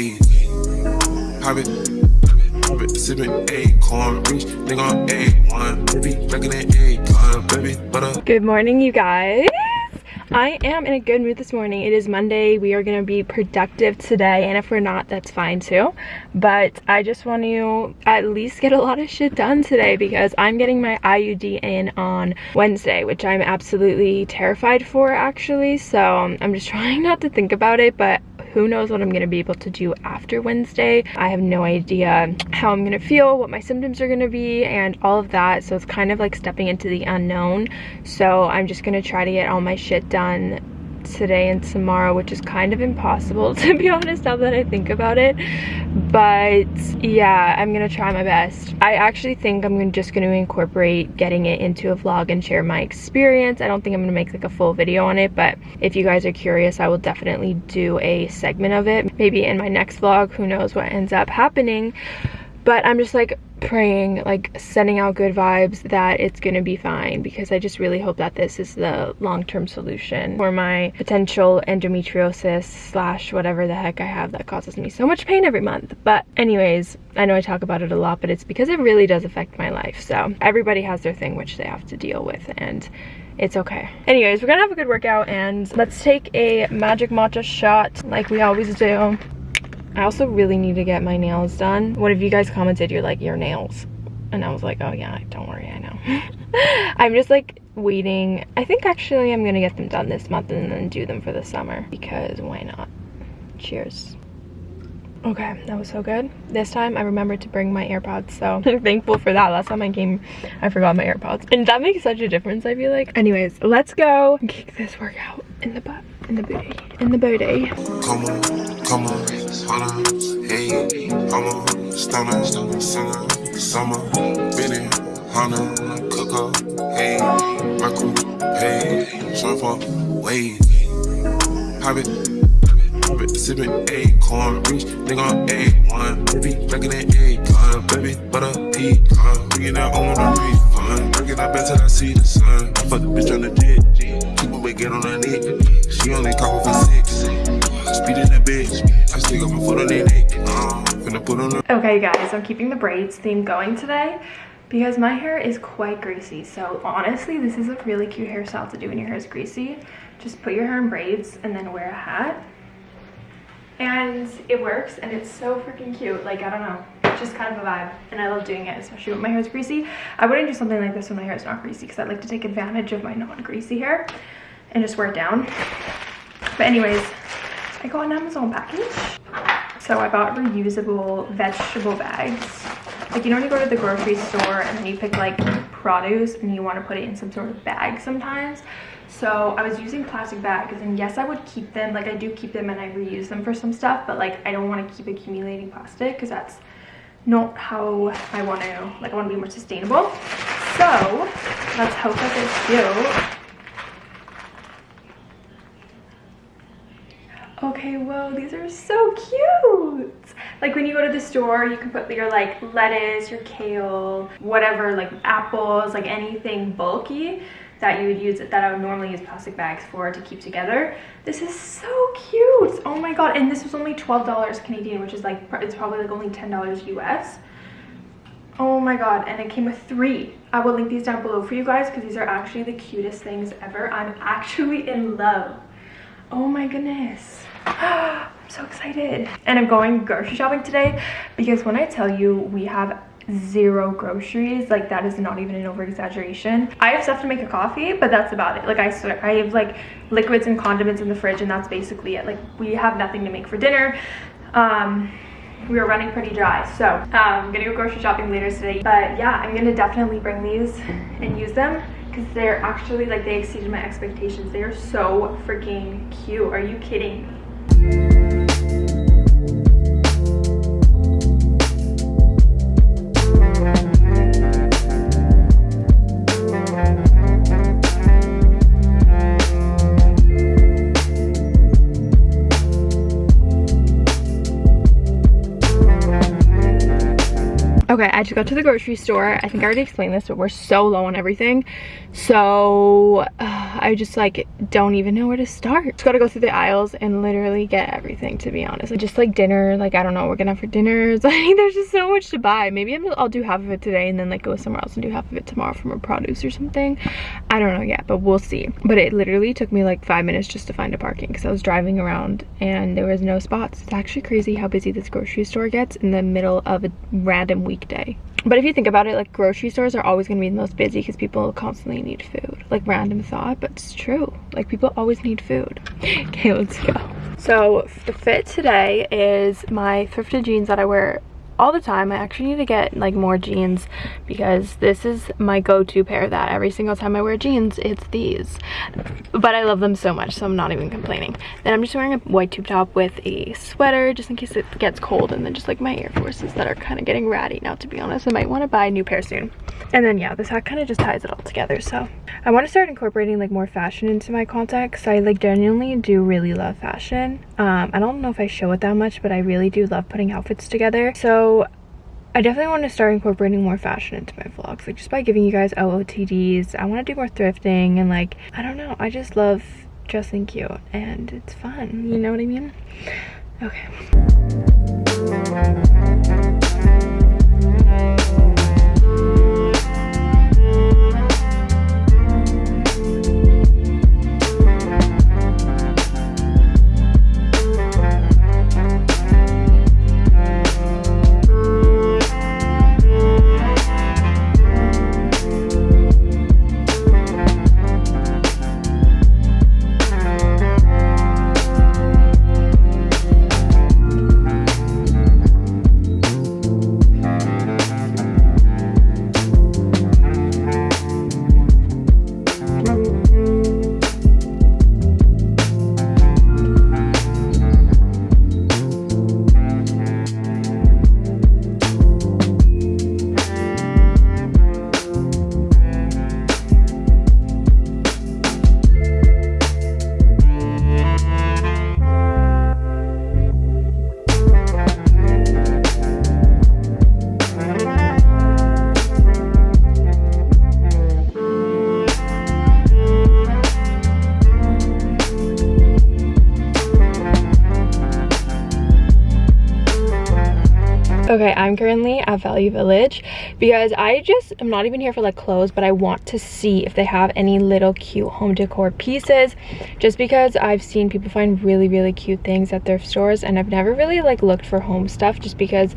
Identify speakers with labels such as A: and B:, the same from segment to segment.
A: Pop it, pop it, sipping acorn, rich nigga on A1, baby, back in that A baby, butter.
B: Good morning, you guys. I am in a good mood this morning. It is Monday. We are going to be productive today. And if we're not, that's fine too. But I just want to at least get a lot of shit done today because I'm getting my IUD in on Wednesday, which I'm absolutely terrified for actually. So um, I'm just trying not to think about it. But who knows what I'm going to be able to do after Wednesday. I have no idea how I'm going to feel, what my symptoms are going to be, and all of that. So it's kind of like stepping into the unknown. So I'm just going to try to get all my shit done today and tomorrow which is kind of impossible to be honest now that I think about it. But yeah I'm gonna try my best. I actually think I'm just gonna incorporate getting it into a vlog and share my experience. I don't think I'm gonna make like a full video on it but if you guys are curious I will definitely do a segment of it. Maybe in my next vlog who knows what ends up happening. But I'm just like praying like sending out good vibes that it's gonna be fine because I just really hope that this is the long-term solution for my potential endometriosis slash whatever the heck I have that causes me so much pain every month. But anyways I know I talk about it a lot but it's because it really does affect my life. So everybody has their thing which they have to deal with and it's okay. Anyways we're gonna have a good workout and let's take a magic matcha shot like we always do I also really need to get my nails done. One of you guys commented, you're like, your nails. And I was like, oh yeah, don't worry, I know. I'm just like waiting. I think actually I'm gonna get them done this month and then do them for the summer because why not? Cheers. Okay, that was so good. This time I remembered to bring my AirPods, so I'm thankful for that. Last time I came, I forgot my AirPods. And that makes such a difference, I feel like. Anyways, let's go kick this workout in the butt, in the booty, in the booty.
A: Come on, come on, hold on, hey, come on, stomach, stomach, summer, Benny, Hunter, cook up, hey, crew, hey, short for, wait, pop it, pop it, sipping acorn, rich nigga on A1, baby, back in that A-gun, baby, butter, pecan, bringing that on the refund, out better till I see the sun, I fuck the bitch on the jet, people may get on her neck, she only call for six, uh,
B: Okay guys, I'm keeping the braids theme going today because my hair is quite greasy. So honestly, this is a really cute hairstyle to do when your hair is greasy. Just put your hair in braids and then wear a hat. And it works and it's so freaking cute. Like, I don't know, it's just kind of a vibe. And I love doing it, especially when my hair is greasy. I wouldn't do something like this when my hair is not greasy because I like to take advantage of my non-greasy hair and just wear it down. But anyways, I got an Amazon package. So I bought reusable vegetable bags. Like, you know when you go to the grocery store and then you pick like produce and you want to put it in some sort of bag sometimes. So I was using plastic bags and yes, I would keep them. Like I do keep them and I reuse them for some stuff, but like I don't want to keep accumulating plastic because that's not how I want to, like I want to be more sustainable. So let's hope that they're cute. Okay, whoa, these are so cute. Like when you go to the store, you can put your like lettuce, your kale, whatever, like apples, like anything bulky that you would use that I would normally use plastic bags for to keep together. This is so cute. Oh my God. And this was only $12 Canadian, which is like, it's probably like only $10 US. Oh my god, and it came with three. I will link these down below for you guys because these are actually the cutest things ever. I'm actually in love. Oh my goodness. I'm so excited. And I'm going grocery shopping today because when I tell you we have zero groceries like that is not even an over exaggeration i have stuff to make a coffee but that's about it. Like i swear i have like liquids and condiments in the fridge and that's basically it. Like we have nothing to make for dinner. Um we are running pretty dry. So um, i'm gonna go grocery shopping later today. But yeah i'm gonna definitely bring these and use them because they're actually like they exceeded my expectations. They are so freaking cute. Are you kidding me Okay, I just got to the grocery store. I think I already explained this, but we're so low on everything. So uh, I just like don't even know where to start. Just gotta go through the aisles and literally get everything to be honest. Just like dinner, like I don't know what we're gonna have for dinners. Like there's just so much to buy. Maybe i will do half of it today and then like go somewhere else and do half of it tomorrow from a produce or something. I don't know yet, but we'll see. But it literally took me like five minutes just to find a parking because I was driving around and there was no spots. It's actually crazy how busy this grocery store gets in the middle of a random weekday. But if you think about it, like grocery stores are always gonna be the most busy because people constantly need food. Like random thought, but it's true. Like people always need food. okay, let's go. So the fit today is my thrifted jeans that I wear all the time. I actually need to get like more jeans because this is my go-to pair that every single time I wear jeans, it's these. But I love them so much, so I'm not even complaining. Then I'm just wearing a white tube top with a sweater just in case it gets cold and then just like my Air Forces that are kind of getting ratty now, to be honest. I might want to buy a new pair soon. And then yeah, this hat kind of just ties it all together. So I want to start incorporating like more fashion into my because I like genuinely do really love fashion. Um, I don't know if I show it that much, but I really do love putting outfits together. I definitely want to start incorporating more fashion into my vlogs, like just by giving you guys OOTDs. I want to do more thrifting and like, I don't know, I just love dressing cute and it's fun, you know what I mean? Okay. Okay, I'm currently at Value Village because I just, I'm not even here for like clothes, but I want to see if they have any little cute home decor pieces just because I've seen people find really, really cute things at thrift stores and I've never really like looked for home stuff just because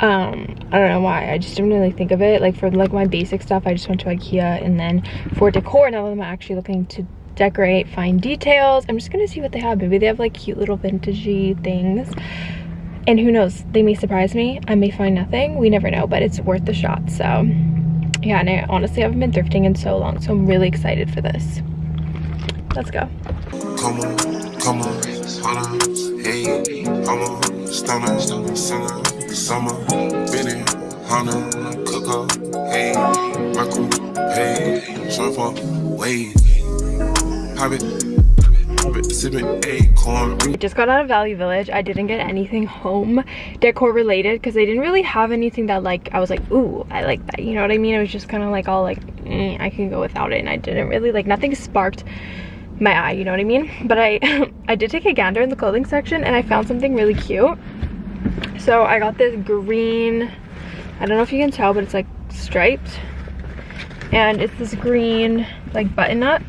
B: um i don't know why. I just didn't really think of it. Like for like my basic stuff i just went to ikea and then for decor now that i'm actually looking to decorate fine details i'm just gonna see what they have. Maybe they have like cute little vintagey things and who knows they may surprise me i may find nothing we never know but it's worth the shot so. Yeah and i honestly haven't been thrifting in so long so i'm really excited for this. Let's go. Come on come on hold on hey i'm stunner summer summer been Hana, cook up hey crew hey surf up wave just got out of Value Village. I didn't get anything home decor related because they didn't really have anything that like I was like, ooh, I like that. You know what I mean? It was just kind of like all like, mm, I can go without it. And I didn't really like nothing sparked my eye, you know what I mean? But I, I did take a gander in the clothing section and I found something really cute. So I got this green, I don't know if you can tell, but it's like striped. And it's this green like button up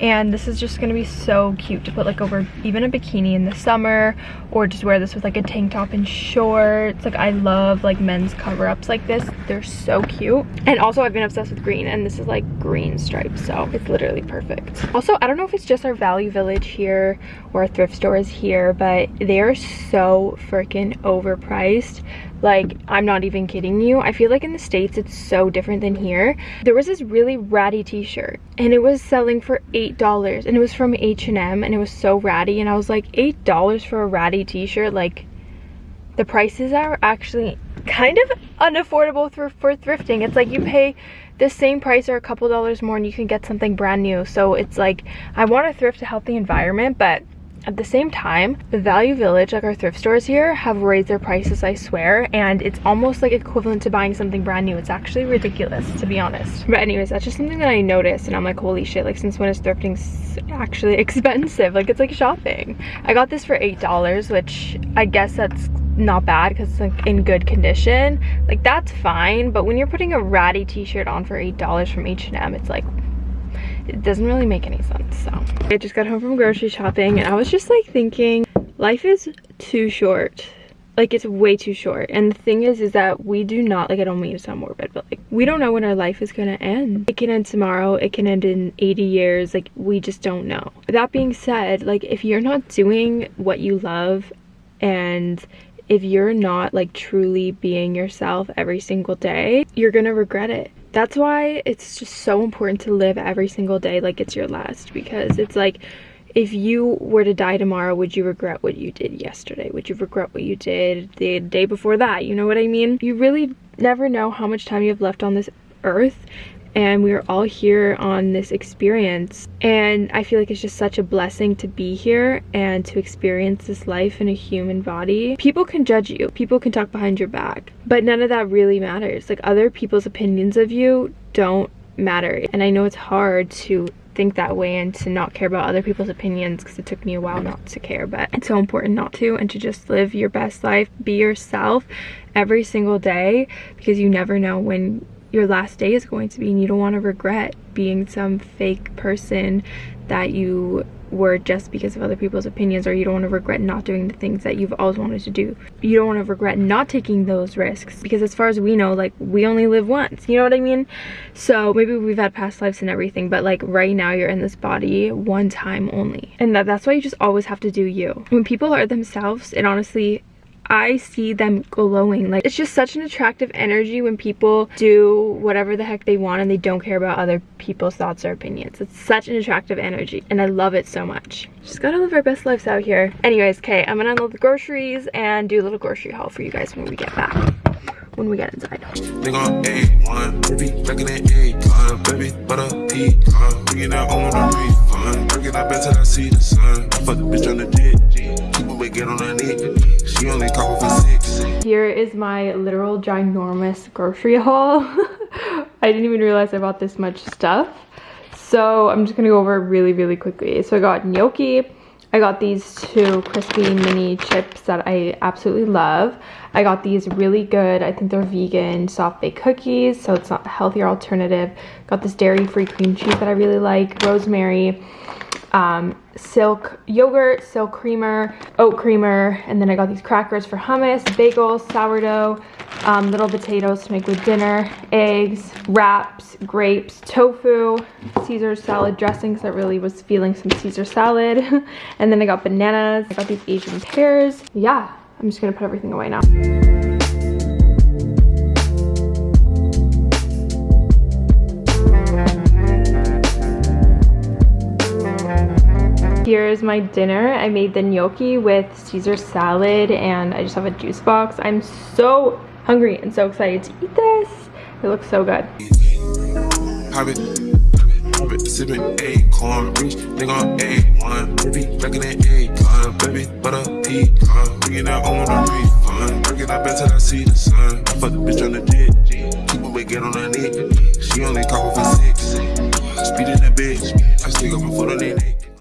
B: and this is just gonna be so cute to put like over even a bikini in the summer or just wear this with like a tank top and shorts. Like i love like men's cover-ups like this. They're so cute. And also i've been obsessed with green and this is like green stripes so it's literally perfect. Also i don't know if it's just our value village here or our thrift stores here but they are so freaking overpriced like, I'm not even kidding you. I feel like in the States, it's so different than here. There was this really ratty t-shirt and it was selling for $8 and it was from H&M and it was so ratty. And I was like, $8 for a ratty t-shirt? Like, the prices are actually kind of unaffordable for, for thrifting. It's like you pay the same price or a couple dollars more and you can get something brand new. So it's like, I want to thrift to help the environment, but at the same time, the Value Village, like our thrift stores here, have raised their prices, I swear, and it's almost like equivalent to buying something brand new. It's actually ridiculous, to be honest. But anyways, that's just something that I noticed, and I'm like, holy shit, like since when is thrifting actually expensive? Like it's like shopping. I got this for $8, which I guess that's not bad because it's like in good condition like that's fine but when you're putting a ratty t-shirt on for eight dollars from h&m it's like it doesn't really make any sense so. I just got home from grocery shopping and i was just like thinking life is too short. Like it's way too short. And the thing is is that we do not like i don't mean to sound morbid but like we don't know when our life is gonna end. It can end tomorrow. It can end in 80 years. Like we just don't know. That being said like if you're not doing what you love and if you're not like truly being yourself every single day, you're gonna regret it. That's why it's just so important to live every single day like it's your last because it's like if you were to die tomorrow, would you regret what you did yesterday? Would you regret what you did the day before that? You know what I mean? You really never know how much time you have left on this earth and we are all here on this experience. And i feel like it's just such a blessing to be here and to experience this life in a human body. People can judge you. People can talk behind your back. But none of that really matters. Like other people's opinions of you don't matter. And i know it's hard to think that way and to not care about other people's opinions because it took me a while not to care. But it's so important not to and to just live your best life. Be yourself every single day because you never know when your last day is going to be and you don't want to regret being some fake person that you were just because of other people's opinions or you don't want to regret not doing the things that you've always wanted to do. You don't want to regret not taking those risks because as far as we know like we only live once you know what i mean? So maybe we've had past lives and everything but like right now you're in this body one time only. And that, that's why you just always have to do you. When people are themselves it honestly I see them glowing. Like, it's just such an attractive energy when people do whatever the heck they want and they don't care about other people's thoughts or opinions. It's such an attractive energy and I love it so much. Just gotta live our best lives out here. Anyways, okay, I'm gonna unload the groceries and do a little grocery haul for you guys when we get back when we get inside. A1, baby, back in the A baby, butter pecan, bringing out on the refund, bringing out better I see the sun. Fuck the bitch on the dick, people would get on her neck. She only for six. Here is my literal ginormous grocery haul. I didn't even realize I bought this much stuff. So I'm just gonna go over really, really quickly. So I got gnocchi. I got these two crispy mini chips that I absolutely love. I got these really good, I think they're vegan soft baked cookies, so it's not a healthier alternative. Got this dairy-free cream cheese that I really like, rosemary, um, silk yogurt, silk creamer, oat creamer, and then I got these crackers for hummus, bagels, sourdough, um, little potatoes to make with dinner, eggs, wraps, grapes, tofu, Caesar salad dressings. I really was feeling some Caesar salad. and then I got bananas. I got these Asian pears. Yeah, I'm just gonna put everything away now. Here's my dinner. I made the gnocchi with Caesar salad and I just have a juice box. I'm so hungry and so excited to eat this. It looks so good. Sipping acorn, rich nigga on A1, baby, back in the baby, butter pecan, bringing out on the refund, breaking out better I see the sun. I fuck the bitch on the jet, keep away, get on her neck, she only call for six, speeding that bitch, I stick up my foot on neck.